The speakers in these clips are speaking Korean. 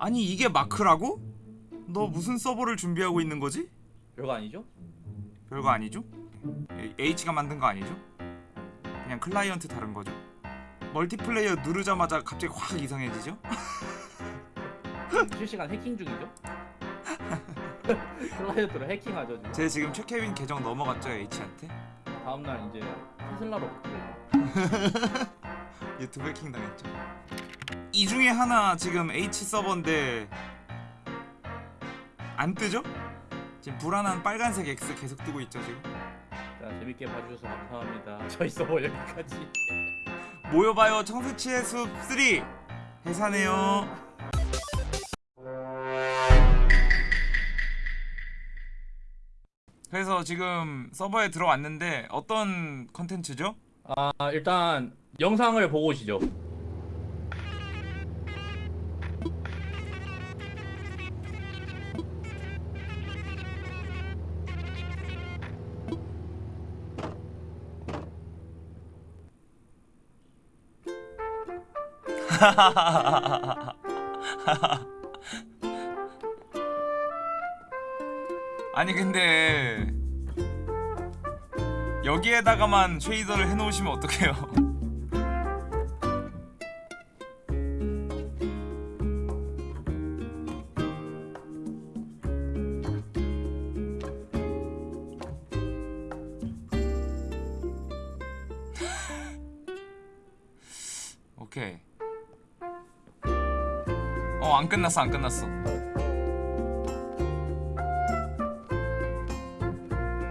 아니 이게 마크라고? 너 무슨 서버를 준비하고 있는 거지? 별거 아니죠? 별거 아니죠? 에- H가 만든 거 아니죠? 그냥 클라이언트 다른 거죠? 멀티플레이어 누르자마자 갑자기 확 이상해지죠? 실시간 해킹 중이죠? 클라이언트로 해킹하죠 지금. 제 지금 최케빈 계정 넘어갔죠 H한테? 다음날 이제 테슬라로 바뀌고 유튜브 해킹 당했죠 이 중에 하나 지금 H 서버인데 안 뜨죠? 지금 불안한 빨간색 X 계속 뜨고 있죠 지금? 자 재밌게 봐주셔서 감사합니다. 저희 서버 여기까지. 모여봐요 청새치의 숲3 해사네요. 그래서 지금 서버에 들어왔는데 어떤 컨텐츠죠? 아 일단 영상을 보고 오시죠 아니 근데 여기에다가만 쉐이더를 해놓으시면 어떡해요 끝났어 안 끝났어.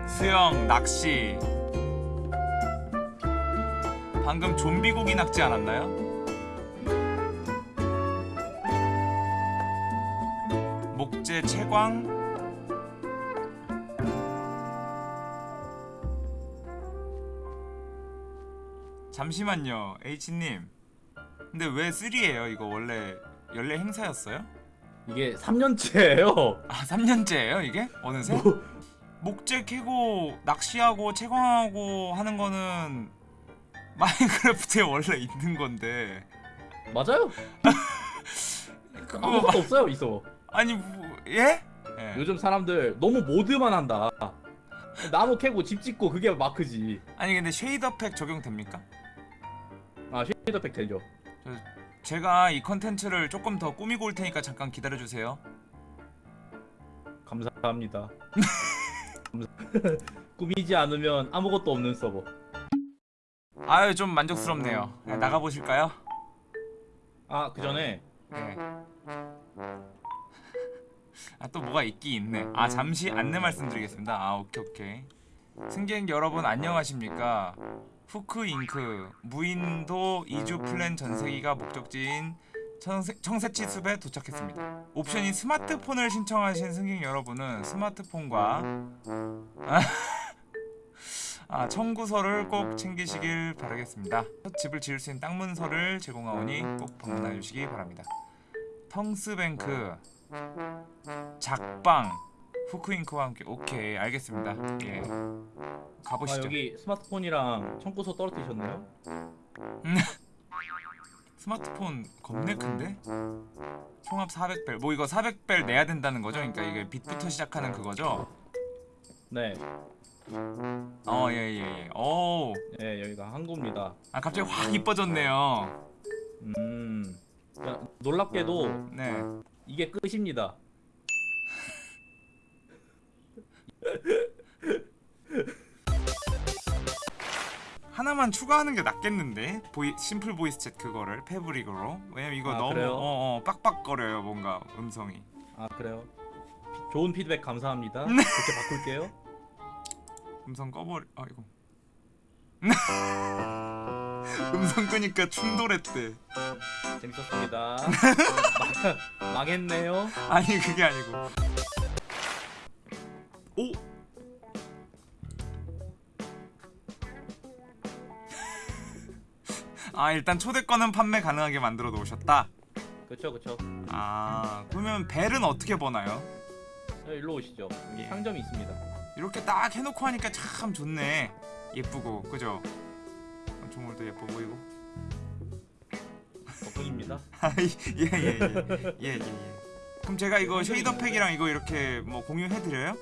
수영, 낚시. 방금 좀비 고기 낚지 않았나요? 목재 채광. 잠시만요 H님. 근데 왜 3예요? 이거 원래 연례 행사였어요? 이게 3년째예요 아 3년째예요 이게? 어느새? 뭐, 목재 캐고 낚시하고 채광하고 하는 거는 마인크래프트에 원래 있는 건데 맞아요 그거 아무것도 없어요 이 서버 아니 뭐 예? 예. 요즘 사람들 너무 모드만 한다 나무 캐고 집 짓고 그게 마크지 아니 근데 쉐이더 팩 적용됩니까? 아 쉐이더팩 되죠 제가 이 컨텐츠를 조금 더 꾸미고 올 테니까 잠깐 기다려 주세요. 감사합니다 감사- 꾸미지 않으면 아무것도 없는 서버 아유 좀 만족스럽네요. 네, 나가 보실까요? 아 그 전에 네. 아또 뭐가 있긴 있네. 아 잠시 안내 말씀드리겠습니다. 아 오케이 오케이. 승객 여러분 안녕하십니까? 후크 잉크 무인도 이주 플랜 전세기가 목적지인 청새, 청새치 숲에 도착했습니다. 옵션인 스마트폰을 신청하신 승객 여러분은 스마트폰과 아, 청구서를 꼭 챙기시길 바라겠습니다. 첫 집을 지을 수 있는 땅 문서를 제공하오니 꼭 방문해 주시기 바랍니다. 텅스뱅크 작방 후크잉크와 함께 오케이 알겠습니다. 예아 가보시죠. 여기 스마트폰이랑 청구서 떨어뜨리셨네요 스마트폰 겁내 큰데? 총합 400벨 뭐 이거 400벨 내야 된다는 거죠? 그러니까 이게 빛부터 시작하는 그거죠? 네, 어 예 예 예 오. 네 여기가 항구입니다 아 갑자기 확 이뻐졌네요 음 야, 놀랍게도 네 이게 끝입니다 하나만 추가하는 게 낫겠는데? voi- Simple Voice Chat 그거를 Fabric으로? 왜냐면 이거 아, 너무? 어, 어, 빡빡거려요 뭔가 음성이. 아 그래요? 피- 좋은 피드백 감사합니다. 네. 그렇게 바꿀게요. 음성 꺼버리 아이고 음성 끄니까 충돌했대. 재밌었습니다. 망, 망했네요. 아니 그게 아니고 오 아 일단 초대권은 판매 가능하게 만들어 놓으셨다 그쵸 그쵸 아 그러면 벨은 어떻게 버나요? 자, 일로 오시죠 예. 상점이 있습니다 이렇게 딱 해놓고 하니까 참 좋네 예쁘고 그죠? 건축물도 예뻐 보이고 덕분입니다 예예예예예 예 예, 예, 예. 그럼 제가 이거 쉐이더 팩이랑 이거 이렇게 뭐 공유해드려요?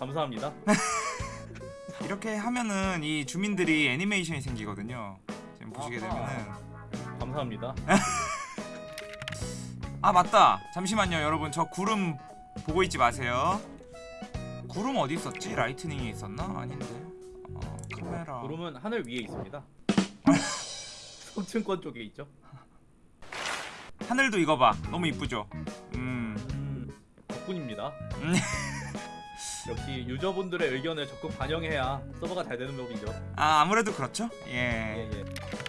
감사합니다. 이렇게 하면은 이 주민들이 애니메이션이 생기거든요. 지금 보시게. 되면은 감사합니다. 아 맞다. 잠시만요, 여러분. 저 구름 보고 있지 마세요. 구름 어디 있었지? 라이트닝이 있었나? 아닌데. 어, 카메라. 구름은 하늘 위에 있습니다. 성층권 쪽에 있죠. 하늘도 이거 봐. 너무 이쁘죠? 음. 음, 덕분입니다. 음. 역시 유저분들의 의견을 적극 반영해야 서버가 잘 되는 법이죠. 아 아무래도 그렇죠? 예, 예. 예.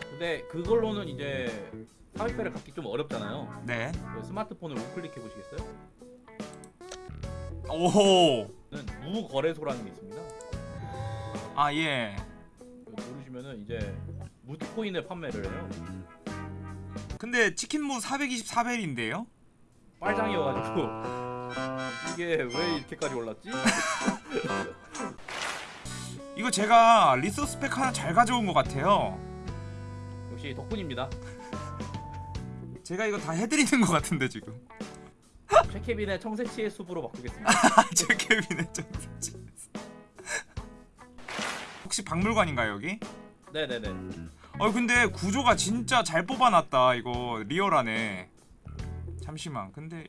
근데 그걸로는 이제 400배를 갖기 좀 어렵잖아요. 네. 그 스마트폰을 우클릭해 보시겠어요? 오호. 는 무거래소라는 게 있습니다. 아 예. 그 누르시면은 이제 무트코인을 판매를 해요. 근데 치킨무 424벨인데요? 빨장이어가지고 이게 왜 이렇게까지 올랐지? 이거 제가 리소스 팩 하나 잘 가져온 것 같아요. 역시 덕분입니다. 제가 이거 다 해드리는 것 같은데 지금. 최케빈의 청새치의 숲으로 바꾸겠습니다. 제 케빈의 정지. 혹시 박물관인가요 여기? 네네네. 어 근데 구조가 진짜 잘 뽑아놨다 이거 리얼하네. 잠시만 근데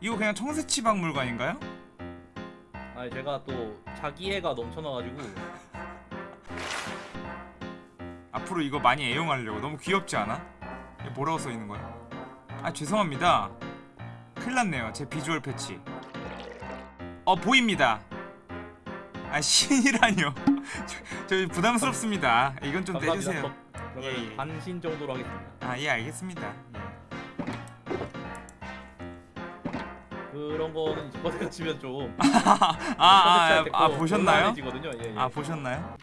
이거 그냥 청새치 박물관인가요? 아니 제가 또 자기애가 넘쳐나가지고 앞으로 이거 많이 애용하려고 너무 귀엽지 않아? 이게 뭐라고 써있는 거야? 아 죄송합니다 큰일 났네요 제 비주얼 패치 어 보입니다 아 신이라뇨 저, 저 부담스럽습니다 이건 좀 감사합니다. 떼주세요 덕- 그러면 예, 예. 반신 정도로 하겠습니다. 아 예 알겠습니다 그런 거는 이제 버스가 치면 좀 아, 아, 아, 아 보셨나요? 예, 예. 아 보셨나요?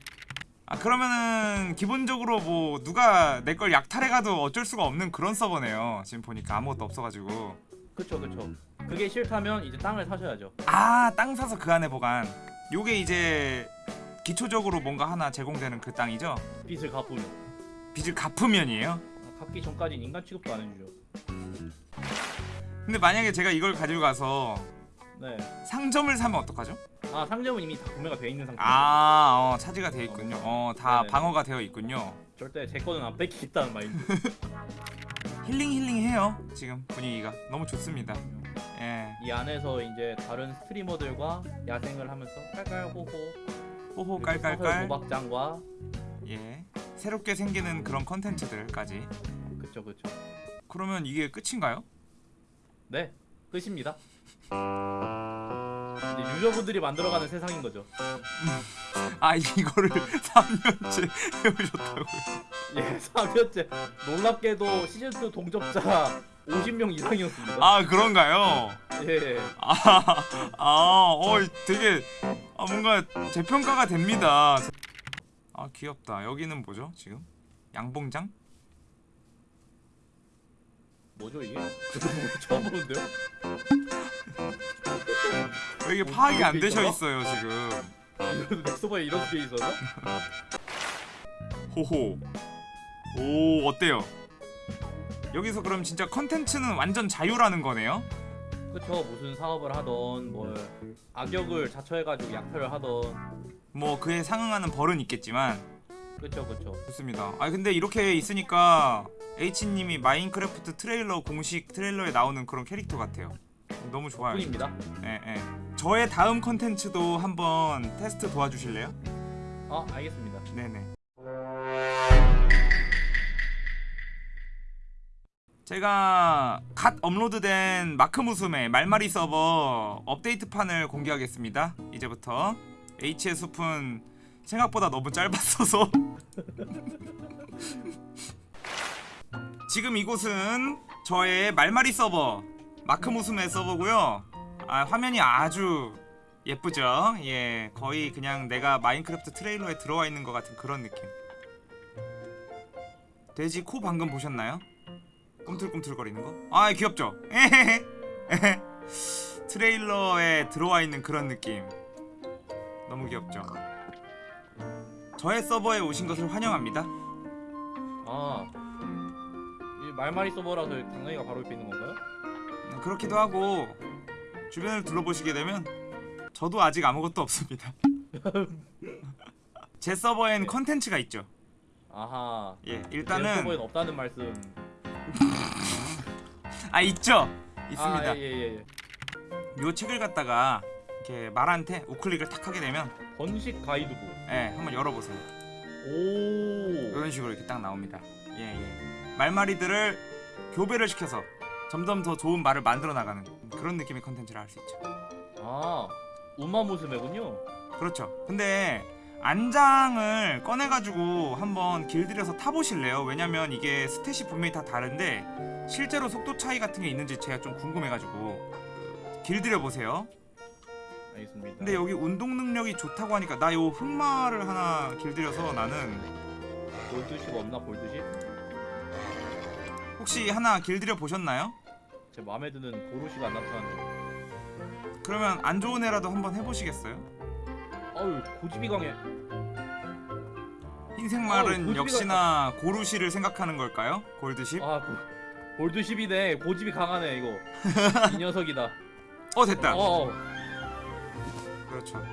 아 그러면은 기본적으로 뭐 누가 내 걸 약탈해가도 어쩔 수가 없는 그런 서버네요 지금 보니까 아무것도 없어가지고 그쵸 그쵸. 그게 싫다면 이제 땅을 사셔야죠. 아 땅 사서 그 안에 보관 요게 이제 기초적으로 뭔가 하나 제공되는 그 땅이죠 빚을 갚으면 빚을 갚으면이에요 아, 갚기 전까지는 인간 취급도 안 해주죠. 근데 만약에 제가 이걸 가지고 가서 네. 상점을 사면 어떡하죠? 아 상점은 이미 다 구매가 돼 있는 상태. 아 어, 차지가 되어 있군요 어 다 네네. 방어가 되어 있군요 절대 제 거는 안 뺏기겠다는 마인드. 힐링 힐링해요 지금 분위기가 너무 좋습니다 예 이 안에서 이제 다른 스트리머들과 야생을 하면서 깔깔호호 호호 깔깔깔 도박장과 예 새롭게 생기는 그런 컨텐츠들까지 그쵸 그쵸. 그러면 이게 끝인가요? 네 끝입니다. 이제 유저분들이 만들어가는 세상인 거죠. 아 이거를 3년째 해오셨다고요 예, 3년째 놀랍게도 시즌 2 동접자 50명 이상이었습니다. 아 그런가요? 예, 아, 아, 어, 되게 아, 뭔가 재평가가 됩니다. 아 귀엽다. 여기는 뭐죠 지금? 양봉장? 뭐죠 이게? 처음 보는데요. 왜 이게 뭐, 파악이 안 되셔? 있어요 지금. 이런 넥서버에 이런 게 있어서? 호호. 오 어때요? 여기서 그럼 진짜 컨텐츠는 완전 자유라는 거네요? 그쵸 무슨 사업을 하던 뭘 악역을 자처해가지고 약탈을 하던 뭐 그에 상응하는 벌은 있겠지만 그쵸 그쵸. 좋습니다. 아 근데 이렇게 있으니까 H님이 마인크래프트 트레일러 공식 트레일러에 나오는 그런 캐릭터 같아요. 너무 좋아요. 뿐입니다. 예, 예. 저의 다음 컨텐츠도 한번 테스트 도와주실래요? 아 알겠습니다. 네네. 제가 갓 업로드된 마크 무스메 말마리 서버 업데이트판을 공개하겠습니다. 이제부터 H의 숲은 생각보다 너무 짧았어서 지금 이곳은 저의 말마리 서버 마크 무스메 서버고요. 아, 화면이 아주 예쁘죠? 예, 거의 그냥 내가 마인크래프트 트레일러에 들어와 있는 것 같은 그런 느낌. 돼지 코 방금 보셨나요? 꿈틀꿈틀거리는 거? 아, 귀엽죠? 트레일러에 들어와 있는 그런 느낌. 너무 귀엽죠? 저의 서버에 오신 것을 환영합니다. 아, 이 말말이 서버라서 당나귀가 바로 옆에 있는 건가요? 네, 그렇기도 하고 주변을 둘러보시게 되면 저도 아직 아무것도 없습니다. 제 서버엔 네. 컨텐츠가 있죠. 아하. 예, 제 일단은 서버엔 없다는 말씀. 아 있죠. 있습니다. 아, 예, 예, 예. 요 책을 갖다가 이렇게 말한테 우클릭을 탁 하게 되면 번식 가이드북. 예, 한번 열어보세요. 오. 이런 식으로 이렇게 딱 나옵니다. 예, 예. 말마리들을 교배를 시켜서 점점 더 좋은 말을 만들어 나가는 그런 느낌의 컨텐츠를 할 수 있죠. 아, 우마무스메군요. 그렇죠. 근데 안장을 꺼내가지고 한번 길들여서 타보실래요? 왜냐면 이게 스탯이 분명히 다 다른데 실제로 속도 차이 같은 게 있는지 제가 좀 궁금해가지고 길들여 보세요. 알겠습니다. 근데 여기 운동 능력이 좋다고 하니까 나 요 흑마를 하나 길들여서 나는 볼드십 없나 볼드십? 혹시 하나 길들여 보셨나요? 제 마음에 드는 고로시가 안 나타나네. 그러면 안 좋은 애라도 한번 해보시겠어요? 아유, 고집이 강해. 흰색 말은 역시나 고루시를 생각하는 걸까요? 골드십? 아, 고, 볼드십이네. 고집이 강하네 이거. 이 녀석이다. 어 됐다. 어, 어. 그렇죠.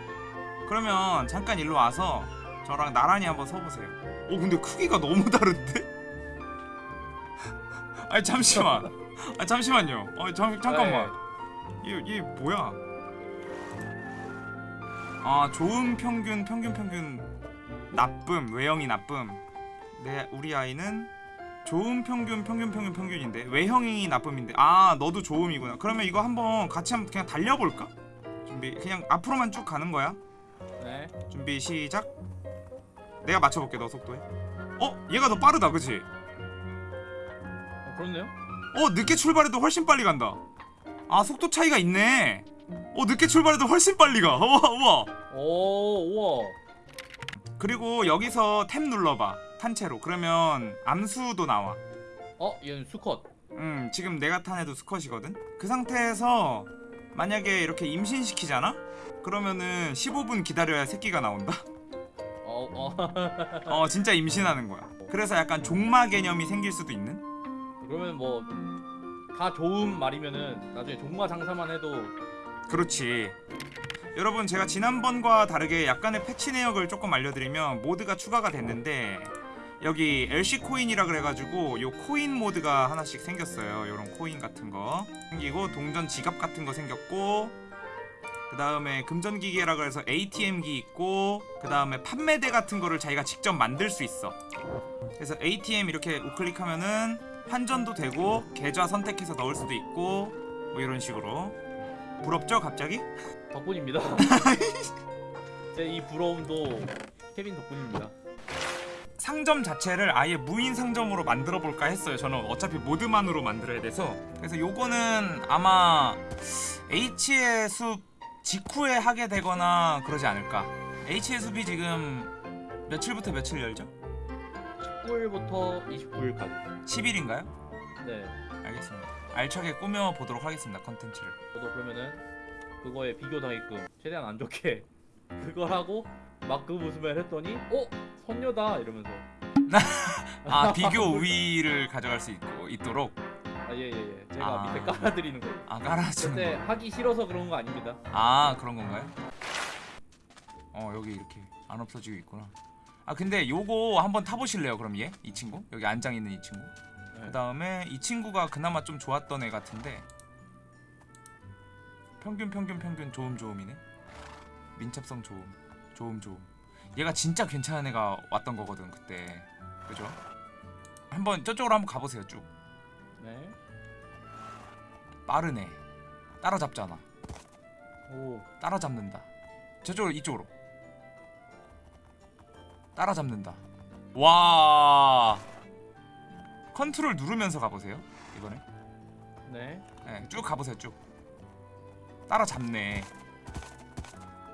그러면 잠깐 일로 와서 저랑 나란히 한번 서보세요. 오 근데 크기가 너무 다른데? 아니 잠시만. 아 잠시만요. 어 잠, 잠깐만. 네. 이이 뭐야? 아 좋은 평균 평균 평균 나쁨 외형이 나쁨. 내 우리 아이는 좋은 평균 평균 평균 평균인데 외형이 나쁨인데 아 너도 좋음이구나. 그러면 이거 한번 같이 한번 그냥 달려볼까? 준비 그냥 앞으로만 쭉 가는 거야. 네. 준비 시작. 내가 맞춰볼게 너 속도에. 어 얘가 더 빠르다 그치? 어, 그렇네요. 어 늦게 출발해도 훨씬 빨리 간다. 아 속도 차이가 있네. 어 늦게 출발해도 훨씬 빨리 가. 우와 우와. 오, 우와. 그리고 여기서 탭 눌러봐 탄채로. 그러면 암수도 나와. 어, 얘는 수컷. 음 지금 내가 탄 애도 수컷이거든. 그 상태에서 만약에 이렇게 임신시키잖아? 그러면은 15분 기다려야 새끼가 나온다. 어, 어. 어 진짜 임신하는 거야. 그래서 약간 종마 개념이 생길 수도 있는. 그러면 뭐 다 좋은 말이면은 나중에 종마 장사만 해도 그렇지. 여러분 제가 지난번과 다르게 약간의 패치 내역을 조금 알려드리면 모드가 추가가 됐는데 여기 LC 코인이라 그래가지고 요 코인 모드가 하나씩 생겼어요. 요런 코인 같은 거 생기고 동전 지갑 같은 거 생겼고 그 다음에 금전기계라 그래서 ATM기 있고 그 다음에 판매대 같은 거를 자기가 직접 만들 수 있어. 그래서 ATM 이렇게 우클릭하면은 환전도 되고 계좌 선택해서 넣을 수도 있고 뭐 이런 식으로 부럽죠 갑자기? 덕분입니다. 제 이 부러움도 케빈 덕분입니다. 상점 자체를 아예 무인 상점으로 만들어 볼까 했어요. 저는 어차피 모드만으로 만들어야 돼서. 그래서 요거는 아마 H의 숲 직후에 하게 되거나 그러지 않을까. H의 숲이 지금 며칠부터 며칠 열죠? 19일부터 29일까지. 10일인가요? 네. 알겠습니다. 알차게 꾸며 보도록 하겠습니다. 컨텐츠를. 저도 그러면은 그거에 비교 당했끔 최대한 안 좋게 그걸 하고 막그 웃음을 했더니 어 선녀다 이러면서 아 비교 우위를 가져갈 수 있고 있도록 아예예예 제가 아. 밑에 깔아드리는 거. 아 깔아주는 근데 거. 하기 싫어서 그런 거 아닙니다. 아 그런 건가요? 어 여기 이렇게 안 없어지고 있구나. 아 근데 요거 한번 타보실래요? 그럼 얘? 이 친구? 여기 안장 있는 이 친구. 네. 그 다음에 이 친구가 그나마 좀 좋았던 애 같은데 평균 평균 평균 조음 조음이네. 민첩성 조음 조음 조음. 얘가 진짜 괜찮은 애가 왔던 거거든 그때. 그죠? 한번 저쪽으로 한번 가보세요 쭉. 네. 빠르네. 따라잡잖아. 오. 따라잡는다. 저쪽으로 이쪽으로. 따라잡는다. 와. 컨트롤 누르면서 가보세요. 이번에. 네. 네, 쭉 가보세요. 쭉. 따라잡네.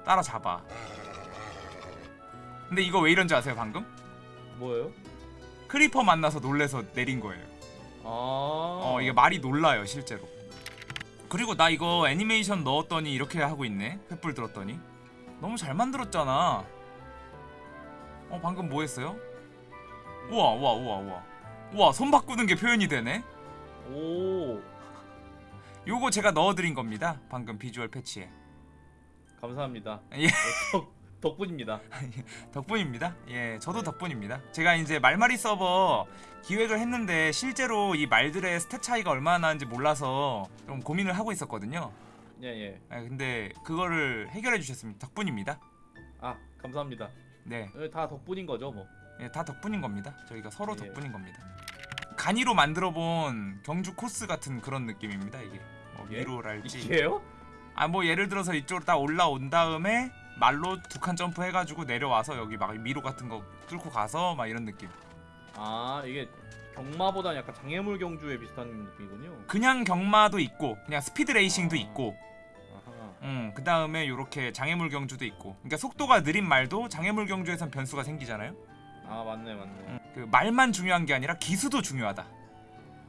따라잡아. 근데 이거 왜 이런지 아세요? 방금? 뭐예요? creeper 만나서 놀래서 내린 거예요. 아. 어 이게 말이 놀라요 실제로. 그리고 나 이거 애니메이션 넣었더니 이렇게 하고 있네. 횃불 들었더니 너무 잘 만들었잖아. 어 방금 뭐 했어요? 우와 우와 우와 우와 우와 손 바꾸는 게 표현이 되네 오 요거 제가 넣어드린 겁니다 방금 비주얼 패치에 감사합니다. 예. 덕, 덕분입니다. 덕분입니다 예 저도 덕분입니다 제가 이제 말마리 서버 기획을 했는데 실제로 이 말들의 stat 차이가 얼마나 나는지 몰라서 좀 고민을 하고 있었거든요 예 예. 예, 근데 그거를 해결해 주셨습니다 덕분입니다 아 감사합니다. 네 예, 다 덕분인 거죠 뭐. 예, 다 덕분인 겁니다. 저희가 서로 예. 덕분인 겁니다. 간이로 만들어 본 경주 코스 같은 그런 느낌입니다. 이게 뭐 예? 미로랄지 이게요? 아 뭐 예를 들어서 이쪽으로 딱 올라온 다음에 말로 두 칸 점프 해가지고 내려와서 여기 막 미로 같은 거 뚫고 가서 막 이런 느낌. 아 이게 경마보다 약간 장애물 경주에 비슷한 느낌이군요. 그냥 경마도 있고 그냥 스피드 레이싱도 있고, 아하. 음, 그 다음에 요렇게 장애물 경주도 있고. 그러니까 속도가 느린 말도 장애물 경주에선 변수가 생기잖아요. 아 맞네 맞네. 음, 그 말만 중요한 게 아니라 기수도 중요하다.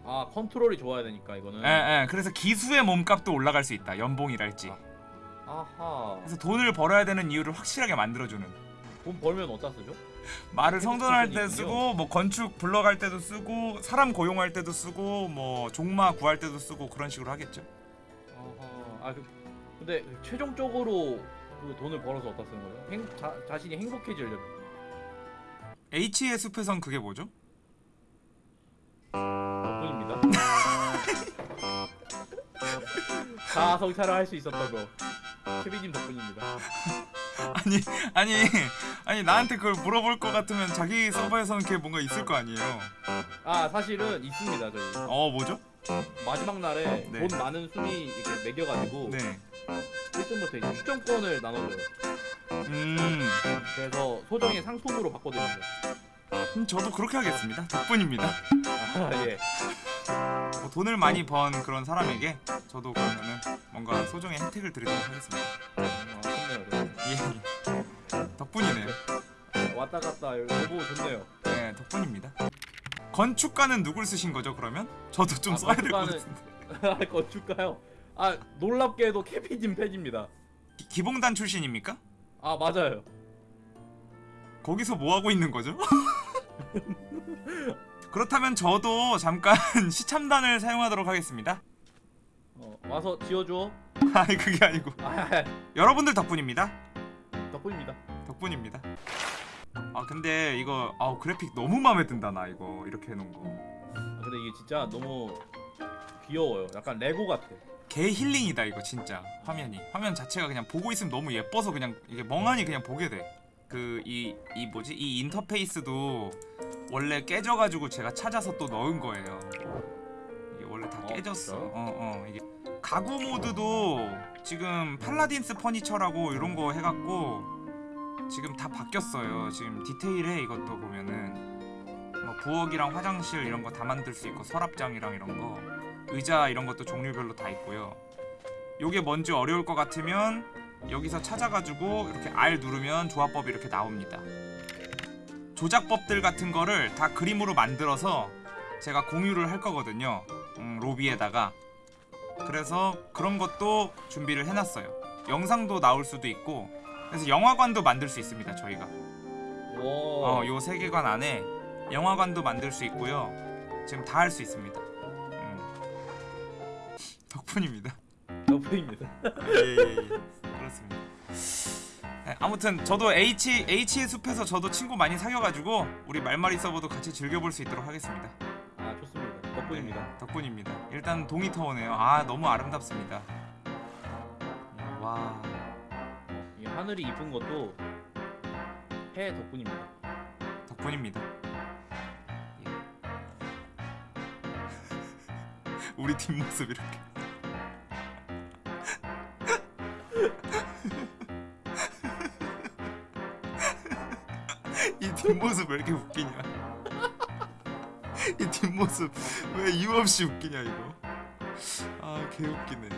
아 컨트롤이 좋아야 되니까 이거는. 예, 예. 그래서 기수의 몸값도 올라갈 수 있다. 연봉이랄지. 아 하. 그래서 돈을 벌어야 되는 이유를 확실하게 만들어주는. 돈 벌면 어디다 쓰죠? 말을 성전할 때. 쓰고, 뭐 건축 불러갈 때도 쓰고, 사람 고용할 때도 쓰고, 뭐 종마 구할 때도 쓰고 그런 식으로 하겠죠. 아하. 아 그, 근데 최종적으로 그 돈을 벌어서 어디다 쓰는 거예요? 행, 자, 자신이 행복해지려고. H의 숲에선 그게 뭐죠? 덕분입니다. 다 성찰을 할 수 있었던 거. 케비님 덕분입니다. 아니, 아니, 아니 나한테 그걸 물어볼 것 같으면 자기 서버에서는 그게 뭔가 있을 거 아니에요. 아 사실은 있습니다 저희. 어, 뭐죠? 마지막 날에 네. 돈 많은 순위 이렇게 매겨가지고 네. 1등부터 이제 추천권을 나눠줘요. 음, 그래서 소정의 상품으로 바꿔드립니다. 음, 저도 그렇게 하겠습니다. 덕분입니다. 아 예. 뭐 돈을 많이 번 그런 사람에게 저도 그러면은 뭔가 소정의 혜택을 드리도록 하겠습니다. 아. 예, 예. 덕분이네요. 아, 왔다 갔다 여보 좋네요. 네, 덕분입니다. 건축가는 누굴 쓰신 거죠? 그러면 저도 좀 아, 써야 될것 건축가는- 같은데. 건축가요? 아 놀랍게도 케비님 팬입니다. 기- 기봉단 출신입니까? 아 맞아요. 거기서 뭐 하고 있는 거죠? 그렇다면 저도 잠깐 시참단을 사용하도록 하겠습니다. 어, 와서 지어줘. 아니 그게 아니고 아 여러분들 덕분입니다. 덕분입니다. 덕분입니다. 아 근데 이거 아 그래픽 너무 마음에 든다 나 이거 이렇게 해놓은 거. 아, 근데 이게 진짜 너무 귀여워요. 약간 레고 같아. 개 힐링이다 이거 진짜 화면이 화면 자체가 그냥 보고 있으면 너무 예뻐서 그냥 이게 멍하니 그냥 보게 돼. 그이이 뭐지 이 인터페이스도 원래 깨져가지고 제가 찾아서 또 넣은 거예요. 이게 원래 다 어, 깨졌어. 어 어 이게 가구 모드도 지금 팔라딘스 퍼니처라고 이런 거 해갖고 지금 다 바뀌었어요. 지금 디테일해 이것도 보면은 뭐 부엌이랑 화장실 이런 거 다 만들 수 있고 서랍장이랑 이런 거 의자 이런 것도 종류별로 다 있고요. 요게 뭔지 어려울 것 같으면 여기서 찾아가지고 이렇게 R 누르면 조합법이 이렇게 나옵니다. 조작법들 같은 거를 다 그림으로 만들어서 제가 공유를 할 거거든요. 음, 로비에다가. 그래서 그런 것도 준비를 해놨어요. 영상도 나올 수도 있고 그래서 영화관도 만들 수 있습니다. 저희가. 와. 어, 요 세계관 안에 영화관도 만들 수 있고요. 지금 다 할 수 있습니다. 음. 덕분입니다. 덕분입니다. 예 예 예. 그렇습니다. 네, 아무튼 저도 H H의 숲에서 저도 친구 많이 사귀어가지고 우리 말마리 서버도 같이 즐겨볼 수 있도록 하겠습니다. 아 좋습니다. 덕분입니다. 네, 덕분입니다. 일단 동이 터오네요. 아 너무 아름답습니다. 예, 와이 하늘이 이쁜 것도 해 덕분입니다. 덕분입니다. 예. 우리 뒷모습 이렇게. 뒷모습 왜 이렇게 웃기냐? 이 뒷모습 왜 이유 없이 웃기냐 이거? 아 개웃기네.